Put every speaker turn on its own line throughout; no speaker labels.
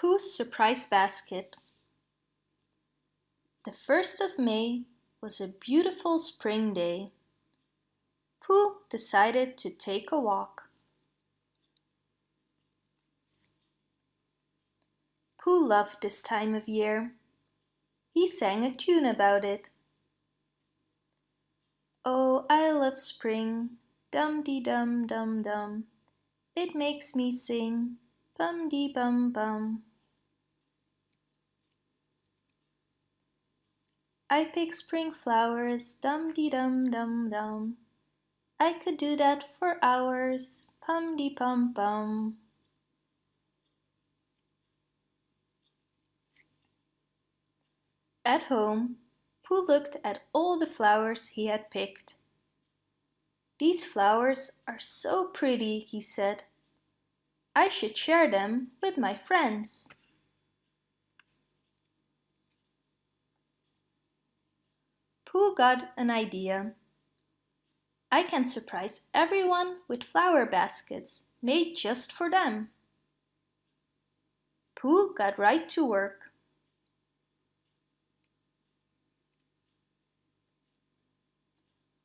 Pooh's Surprise Basket The first of May was a beautiful spring day. Pooh decided to take a walk. Pooh loved this time of year. He sang a tune about it. Oh, I love spring, dum-dee-dum-dum-dum. It makes me sing, bum-dee-bum-bum. I pick spring flowers, dum-dee-dum-dum-dum. I could do that for hours, pum-dee-pum-pum. At home, Pooh looked at all the flowers he had picked. These flowers are so pretty, he said. I should share them with my friends. Pooh got an idea. I can surprise everyone with flower baskets made just for them. Pooh got right to work.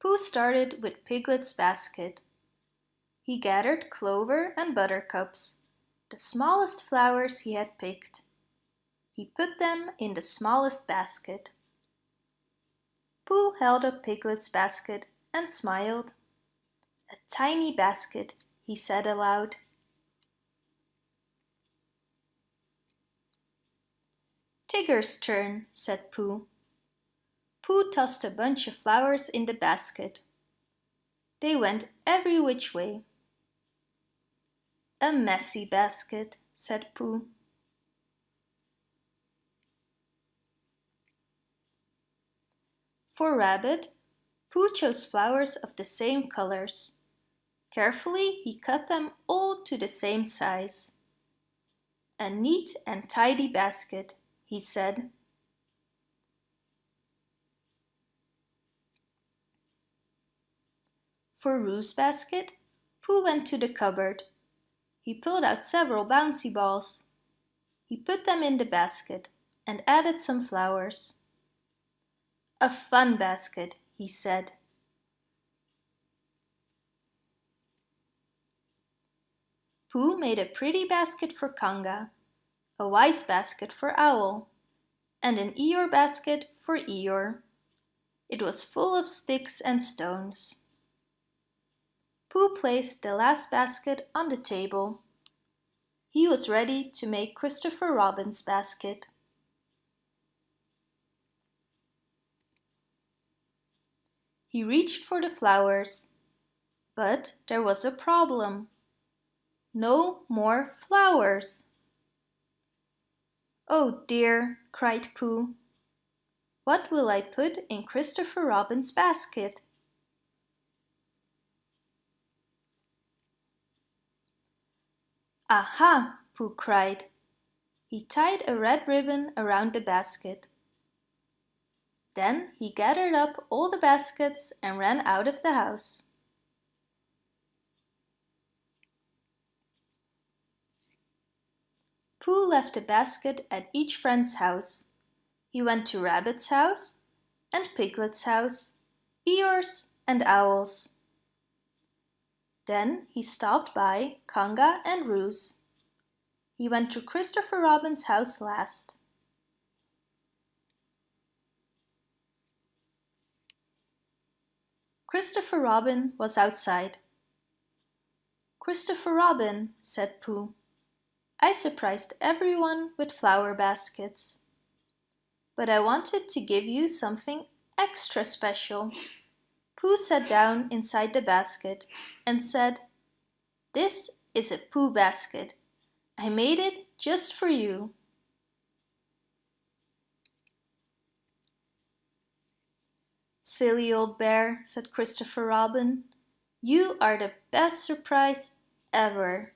Pooh started with Piglet's basket. He gathered clover and buttercups, the smallest flowers he had picked. He put them in the smallest basket. Pooh held up Piglet's basket and smiled. A tiny basket, he said aloud. Tigger's turn, said Pooh. Pooh tossed a bunch of flowers in the basket. They went every which way. A messy basket, said Pooh. For Rabbit, Pooh chose flowers of the same colors. Carefully he cut them all to the same size. A neat and tidy basket, he said. For Roo's basket, Pooh went to the cupboard. He pulled out several bouncy balls. He put them in the basket and added some flowers. A fun basket, he said. Pooh made a pretty basket for Kanga, a wise basket for Owl, and an Eeyore basket for Eeyore. It was full of sticks and stones. Pooh placed the last basket on the table. He was ready to make Christopher Robin's basket. He reached for the flowers, but there was a problem. No more flowers. Oh dear, cried Pooh. What will I put in Christopher Robin's basket? Aha, Pooh cried. He tied a red ribbon around the basket. Then he gathered up all the baskets and ran out of the house. Pooh left a basket at each friend's house. He went to Rabbit's house and Piglet's house, Eeyore's and Owl's. Then he stopped by Kanga and Roo's. He went to Christopher Robin's house last. Christopher Robin was outside. Christopher Robin, said Pooh, I surprised everyone with flower baskets. But I wanted to give you something extra special. Pooh sat down inside the basket and said, This is a Pooh basket. I made it just for you. Silly old bear, said Christopher Robin. You are the best surprise ever.